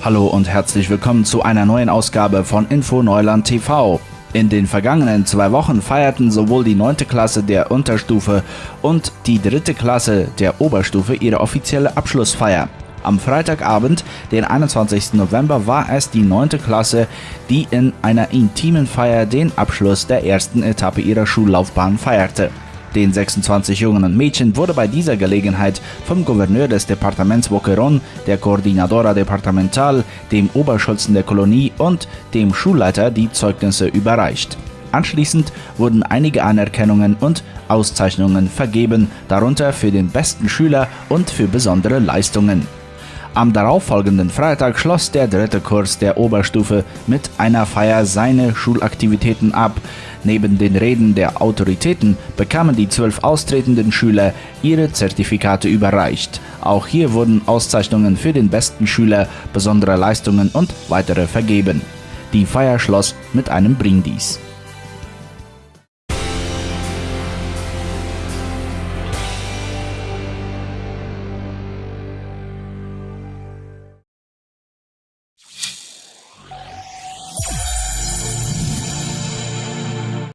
Hallo und herzlich willkommen zu einer neuen Ausgabe von Info Neuland TV. In den vergangenen zwei Wochen feierten sowohl die 9. Klasse der Unterstufe und die 3. Klasse der Oberstufe ihre offizielle Abschlussfeier. Am Freitagabend, den 21. November, war es die 9. Klasse, die in einer intimen Feier den Abschluss der ersten Etappe ihrer Schullaufbahn feierte. Den 26 jungen Mädchen wurde bei dieser Gelegenheit vom Gouverneur des Departements Boquerón, der Coordinadora Departamental, dem Oberschulzen der Kolonie und dem Schulleiter die Zeugnisse überreicht. Anschließend wurden einige Anerkennungen und Auszeichnungen vergeben, darunter für den besten Schüler und für besondere Leistungen. Am darauffolgenden Freitag schloss der dritte Kurs der Oberstufe mit einer Feier seine Schulaktivitäten ab. Neben den Reden der Autoritäten bekamen die zwölf austretenden Schüler ihre Zertifikate überreicht. Auch hier wurden Auszeichnungen für den besten Schüler, besondere Leistungen und weitere vergeben. Die Feier schloss mit einem Brindis.